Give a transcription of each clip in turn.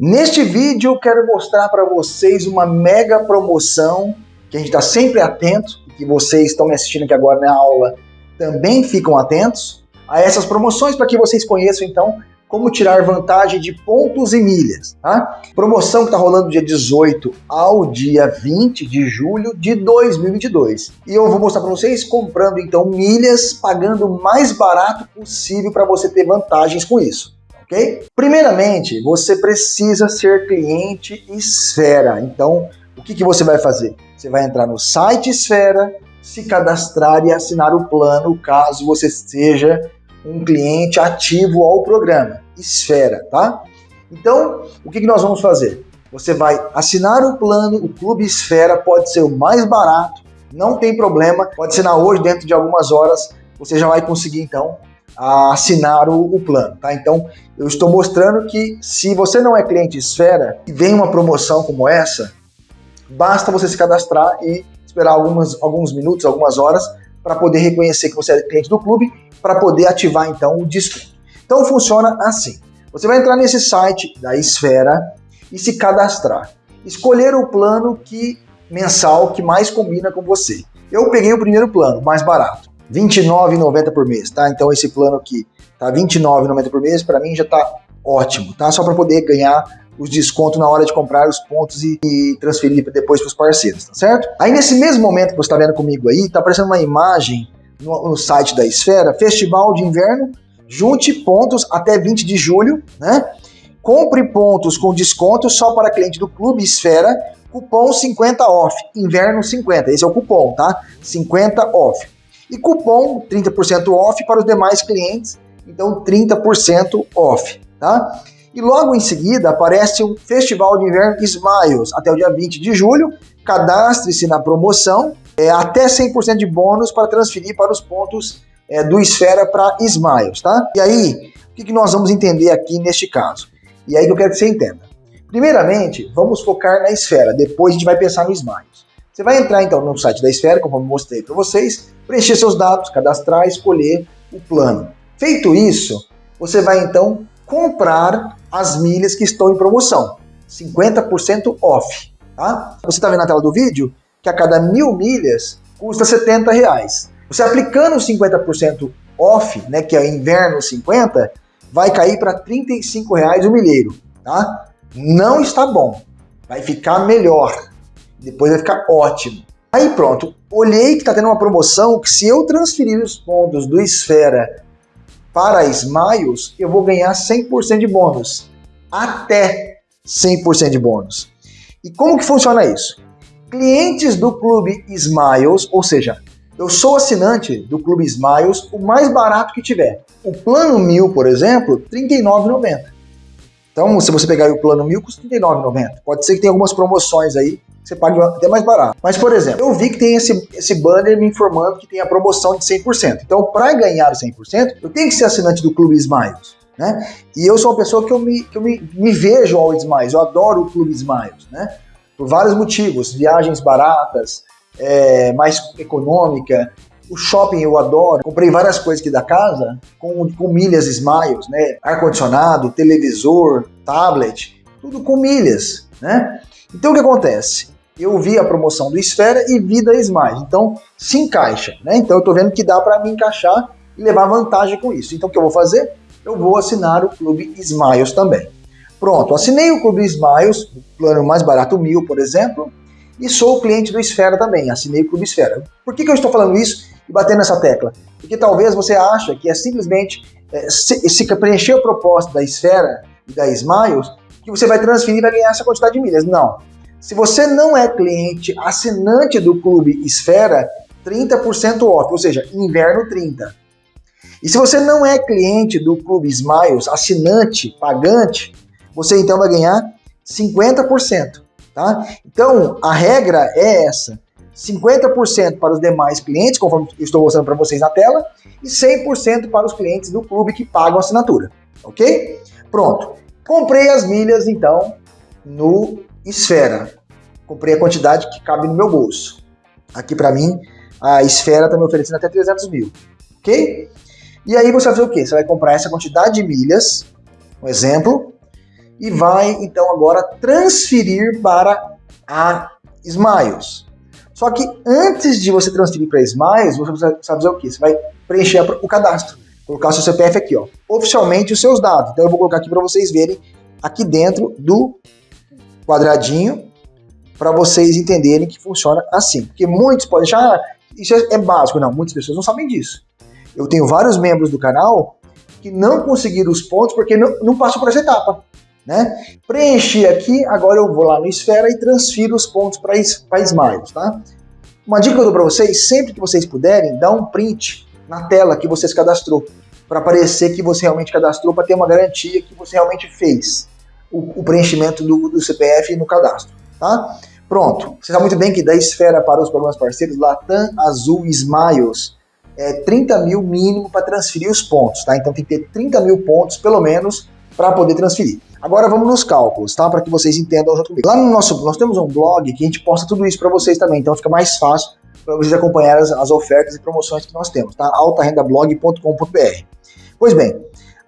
Neste vídeo eu quero mostrar para vocês uma mega promoção que a gente está sempre atento, que vocês estão me assistindo aqui agora na aula também ficam atentos a essas promoções para que vocês conheçam então como tirar vantagem de pontos e milhas. Tá? Promoção que está rolando do dia 18 ao dia 20 de julho de 2022. E eu vou mostrar para vocês comprando então milhas, pagando o mais barato possível para você ter vantagens com isso ok? Primeiramente, você precisa ser cliente Esfera. Então, o que, que você vai fazer? Você vai entrar no site Esfera, se cadastrar e assinar o plano, caso você seja um cliente ativo ao programa Esfera, tá? Então, o que, que nós vamos fazer? Você vai assinar o plano, o Clube Esfera pode ser o mais barato, não tem problema, pode assinar hoje, dentro de algumas horas, você já vai conseguir então a assinar o, o, plano, tá? Então, eu estou mostrando que se você não é cliente Esfera e vem uma promoção como essa, basta você se cadastrar e esperar algumas, alguns minutos, algumas horas, para poder reconhecer que você é cliente do clube, para poder ativar então o desconto. Então funciona assim. Você vai entrar nesse site da Esfera e se cadastrar. Escolher o plano que mensal que mais combina com você. Eu peguei o primeiro plano, mais barato. R$ 29,90 por mês, tá? Então esse plano aqui tá R$ 29,90 por mês, para mim já tá ótimo, tá? Só para poder ganhar os descontos na hora de comprar os pontos e, e transferir depois para os parceiros, tá certo? Aí nesse mesmo momento que você está vendo comigo aí, tá aparecendo uma imagem no, no, site da Esfera, Festival de Inverno, junte pontos até 20 de julho, né? Compre pontos com desconto só para cliente do Clube Esfera, cupom 50 off, inverno 50, esse é o cupom, tá? 50 off e cupom 30% off para os demais clientes, então 30% off, tá? E logo em seguida aparece o Festival de Inverno Smiles, até o dia 20 de julho, cadastre-se na promoção, é, até 100% de bônus para transferir para os pontos é, do Esfera para Smiles, tá? E aí, o que, que nós vamos entender aqui neste caso? E aí que eu quero que você entenda. Primeiramente, vamos focar na esfera, depois a gente vai pensar no Smiles. Você vai entrar então no site da Esfera, como eu mostrei para vocês, preencher seus dados, cadastrar, escolher o plano. Feito isso, você vai então comprar as milhas que estão em promoção, 50% off. Tá? Você está vendo na tela do vídeo que a cada mil milhas custa 70 reais. Você aplicando 50% off, né, que é inverno 50, vai cair para 35 reais o milheiro. Tá? Não está bom, vai ficar melhor, depois vai ficar ótimo. Aí pronto, olhei que está tendo uma promoção que se eu transferir os pontos do Esfera para Smiles, eu vou ganhar 100% de bônus. Até 100% de bônus. E como que funciona isso? Clientes do Clube Smiles, ou seja, eu sou assinante do Clube Smiles, o mais barato que tiver. O plano 1000, por exemplo, R$ 39,90. Então, se você pegar o plano 1000, custa R$ 39,90. Pode ser que tenha algumas promoções aí você paga até mais barato. Mas, por exemplo, eu vi que tem esse, esse banner me informando que tem a promoção de 100%. Então, para ganhar 100%, eu tenho que ser assinante do Clube Smiles. Né? E eu sou uma pessoa que eu me, que eu me, me vejo ao Smiles, eu adoro o Clube Smiles, né? Por vários motivos, viagens baratas, é, mais econômica, o shopping eu adoro, comprei várias coisas aqui da casa com, com milhas Smiles, né? Ar-condicionado, televisor, tablet, tudo com milhas, né? Então o que acontece? eu vi a promoção do Esfera e vi da Smiles. Então, se encaixa, né? Então, eu estou vendo que dá para me encaixar e levar vantagem com isso. Então, o que eu vou fazer? Eu vou assinar o Clube Smiles também. Pronto, assinei o Clube Smiles, o plano mais barato, mil, por exemplo, e sou cliente do Esfera também, assinei o Clube Esfera. Por que, que eu estou falando isso e batendo nessa tecla? Porque talvez você acha que é simplesmente é, se, se preencher o propósito da Esfera e da Smiles, que você vai transferir e vai ganhar essa quantidade de milhas. Não. Se você não é cliente assinante do Clube Esfera, 30% off, ou seja, inverno 30. E se você não é cliente do Clube Smiles, assinante, pagante, você então vai ganhar 50%, tá? Então, a regra é essa. 50% para os demais clientes, conforme estou mostrando para vocês na tela, e 100% para os clientes do clube que pagam assinatura, ok? Pronto. Comprei as milhas, então, no esfera. Comprei a quantidade que cabe no meu bolso. Aqui para mim, a esfera está me oferecendo até 300 mil. Ok? E aí você vai fazer o quê? Você vai comprar essa quantidade de milhas, um exemplo, e vai então agora transferir para a Smiles. Só que antes de você transferir para Smiles, você precisa fazer o quê? Você vai preencher o cadastro, colocar seu CPF aqui, ó, oficialmente os seus dados. Então eu vou colocar aqui para vocês verem aqui dentro do quadradinho para vocês entenderem que funciona assim. Porque muitos podem achar, ah, isso é, é básico. Não, muitas pessoas não sabem disso. Eu tenho vários membros do canal que não conseguiram os pontos porque não, não passou por essa etapa. Né? Preenchi aqui, agora eu vou lá no Esfera e transfiro os pontos para Smiles. Tá? Uma dica que eu dou para vocês, sempre que vocês puderem, dá um print na tela que vocês cadastrou, para aparecer que você realmente cadastrou, para ter uma garantia que você realmente fez o, o preenchimento do, do, CPF no cadastro. Tá? Pronto, você sabe muito bem que da Esfera para os programas parceiros, Latam, Azul Smiles, é 30 mil mínimo para transferir os pontos, tá? Então tem que ter 30 mil pontos, pelo menos, para poder transferir. Agora vamos nos cálculos, tá? Para que vocês entendam junto comigo. Lá no nosso, nós temos um blog que a gente posta tudo isso para vocês também, então fica mais fácil para vocês acompanharem as, as, ofertas e promoções que nós temos, tá? altarendablog.com.br. Pois bem,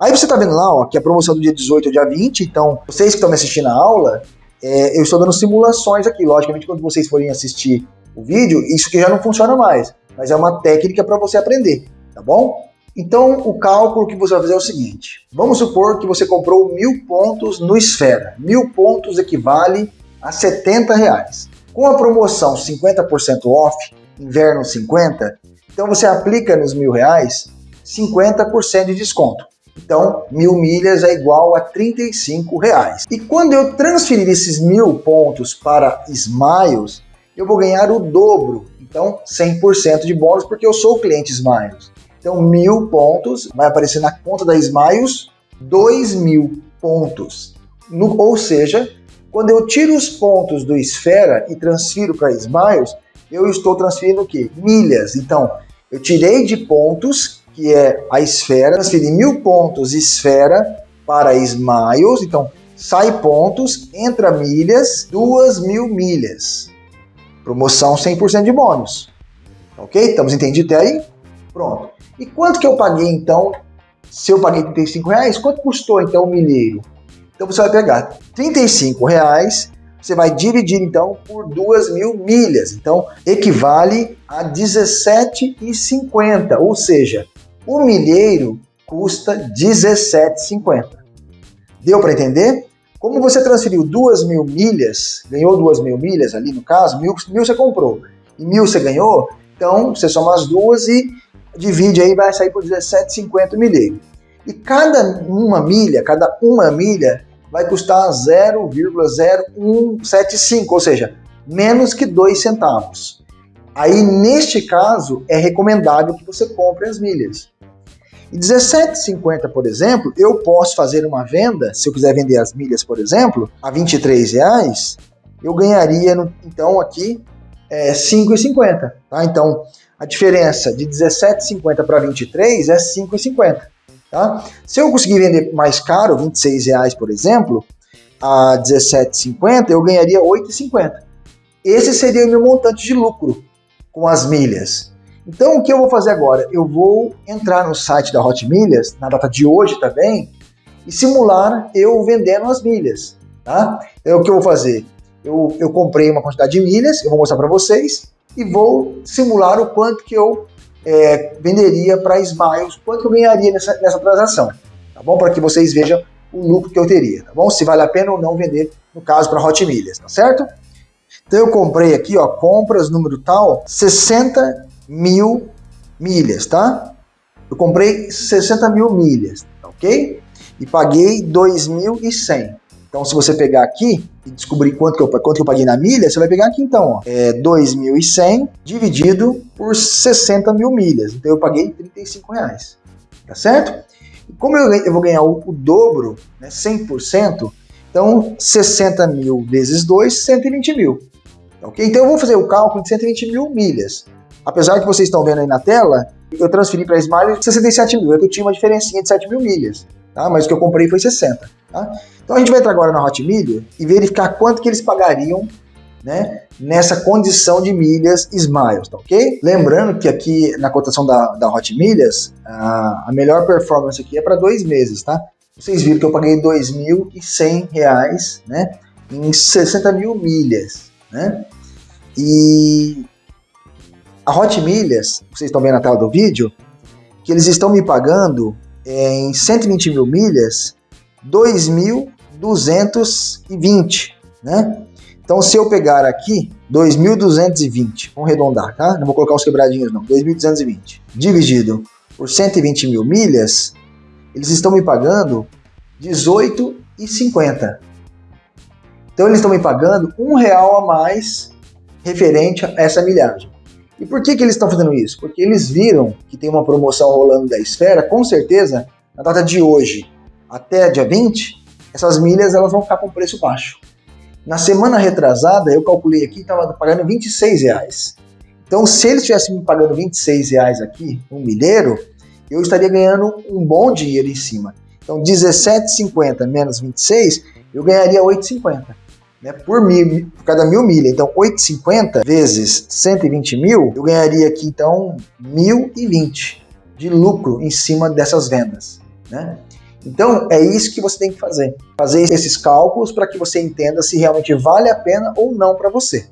aí você está vendo lá, ó, que a promoção do dia 18 ao dia 20, então vocês que estão me assistindo a aula, é, eu estou dando simulações aqui. Logicamente, quando vocês forem assistir o vídeo, isso que já não funciona mais, mas é uma técnica para você aprender, tá bom? Então, o cálculo que você vai fazer é o seguinte. Vamos supor que você comprou mil pontos no Esfera. Mil pontos equivale a 70 reais. Com a promoção 50% off, inverno 50, então você aplica nos mil reais 50% de desconto. Então, mil milhas é igual a 35 reais. E quando eu transferir esses mil pontos para Smiles, eu vou ganhar o dobro. Então, 100% de bônus, porque eu sou o cliente Smiles. Então, mil pontos, vai aparecer na conta da Smiles, dois mil pontos. No, ou seja, quando eu tiro os pontos do Esfera e transfiro para Smiles, eu estou transferindo o quê? Milhas. Então, eu tirei de pontos, que é a esfera, transferi mil pontos esfera para Smiles, então sai pontos, entra milhas, duas mil milhas. Promoção 100% de bônus. Ok? Estamos entendidos até aí? Pronto. E quanto que eu paguei então? Se eu paguei 35 reais, quanto custou então o milheiro? Então você vai pegar 35 reais, você vai dividir então por 2 mil milhas. Então equivale a 17,50. Ou seja, o milheiro custa 17,50. Deu para entender? Como você transferiu 2 mil milhas, ganhou 2 mil milhas ali no caso, mil, mil você comprou e mil você ganhou, então você soma as duas e divide aí, vai sair por 17,50 milheiro. E cada uma milha, cada uma milha vai custar 0,0175, ou seja, menos que 2 centavos. Aí, neste caso, é recomendável que você compre as milhas. E 17,50, por exemplo, eu posso fazer uma venda, se eu quiser vender as milhas, por exemplo, a 23 reais, eu ganharia, então, aqui, é, 5,50. Tá? Então, a diferença de 17,50 para 23 é 5,50. Tá? Se eu conseguir vender mais caro, 26 reais, por exemplo, a 17,50, eu ganharia 8,50. Esse seria o meu montante de lucro com as milhas. Então, o que eu vou fazer agora? Eu vou entrar no site da Hot Milhas, na data de hoje também, e simular eu vendendo as milhas. Tá? Então, o que eu vou fazer? Eu, eu comprei uma quantidade de milhas, eu vou mostrar para vocês, e vou simular o quanto que eu é, venderia para Smiles, quanto eu ganharia nessa, nessa transação, tá bom? Para que vocês vejam o lucro que eu teria, tá bom? Se vale a pena ou não vender, no caso, para Hot Milhas, tá certo? Então eu comprei aqui, ó, compras número tal, 60 mil milhas, tá? Eu comprei 60 mil milhas, tá ok? E paguei 2.100. Então, se você pegar aqui e descobrir quanto que eu, quanto que eu paguei na milha, você vai pegar aqui então, ó, é 2.100 dividido por 60 mil milhas. Então, eu paguei 35 reais, tá certo? E como eu, eu vou ganhar o, o dobro, né, 100%, então 60 mil vezes 2, 120 mil. Ok? Então, eu vou fazer o cálculo de 120 mil milhas. Apesar que vocês estão vendo aí na tela, eu transferi para a Smile 67 mil, é eu tinha uma diferencinha de 7 mil milhas, tá? mas o que eu comprei foi 60. Tá? Então a gente vai entrar agora na Hot Milha e verificar quanto que eles pagariam né, nessa condição de milhas Smiles, tá ok? Lembrando que aqui na cotação da, da Hot Milhas, a, a melhor performance aqui é para dois meses, tá? vocês viram que eu paguei R$ 2.100, né? Em 60 mil milhas, né? E a Hot Milhas, vocês estão vendo na tela do vídeo, que eles estão me pagando em 120 mil milhas 2.220, né? Então, se eu pegar aqui 2.220, vamos arredondar, tá? Não vou colocar os quebradinhos não, 2.220, dividido por 120 mil milhas, eles estão me pagando 18,50. Então, eles estão me pagando um real a mais referente a essa milhagem. E por que, que eles estão fazendo isso? Porque eles viram que tem uma promoção rolando da Esfera, com certeza, na data de hoje até dia 20, essas milhas elas vão ficar com preço baixo. Na semana retrasada, eu calculei aqui, estava pagando 26 reais. Então, se eles estivessem me pagando 26 reais aqui, um milheiro, eu estaria ganhando um bom dinheiro em cima. Então, 17,50 menos 26, eu ganharia 8,50 né, por, mil, por cada mil milhas. Então, 8,50 vezes 120 mil, eu ganharia aqui, então, 1.020 de lucro em cima dessas vendas. Né? Então, é isso que você tem que fazer. Fazer esses cálculos para que você entenda se realmente vale a pena ou não para você.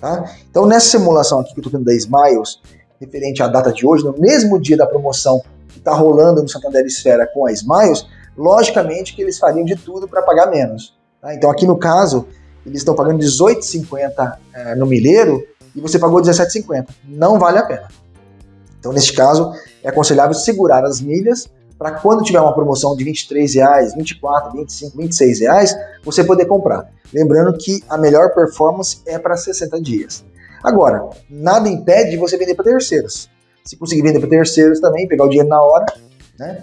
Tá? Então, nessa simulação aqui que eu estou tendo da Smiles, referente à data de hoje, no mesmo dia da promoção que está rolando no Santander Esfera com a Smiles, logicamente que eles fariam de tudo para pagar menos. Tá? Então, aqui no caso, eles estão pagando 18,50 é, no milheiro e você pagou 17,50. Não vale a pena. Então, neste caso, é aconselhável segurar as milhas para quando tiver uma promoção de 23 reais, 24, 25, 26 reais, você poder comprar. Lembrando que a melhor performance é para 60 dias. Agora, nada impede de você vender para terceiros. Se conseguir vender para terceiros também, pegar o dinheiro na hora, né?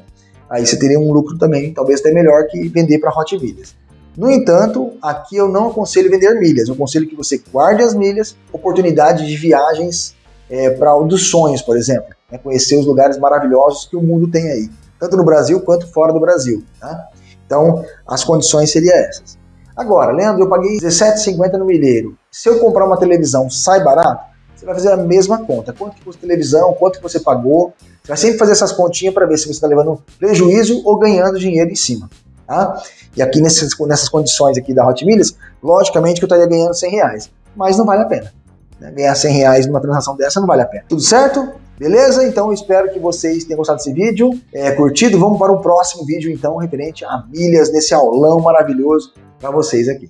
Aí você teria um lucro também, talvez até melhor que vender para Hot Milhas. No entanto, aqui eu não aconselho vender milhas, eu aconselho que você guarde as milhas, oportunidade de viagens é, para o dos sonhos, por exemplo, né, conhecer os lugares maravilhosos que o mundo tem aí, tanto no Brasil quanto fora do Brasil. Tá? Então, as condições seriam essas. Agora, Leandro, eu paguei R$17,50 no milheiro. Se eu comprar uma televisão, sai barato? Você vai fazer a mesma conta. Quanto que custa televisão, quanto que você pagou. Você vai sempre fazer essas continhas para ver se você está levando prejuízo ou ganhando dinheiro em cima. Tá? E aqui nessas, nessas condições aqui da Hot Milhas, logicamente que eu estaria ganhando 100 reais, mas não vale a pena. Né? Ganhar 100 reais numa transação dessa não vale a pena. Tudo certo? Beleza? Então eu espero que vocês tenham gostado desse vídeo, é, curtido. Vamos para o próximo vídeo então, referente a milhas nesse aulão maravilhoso para vocês aqui.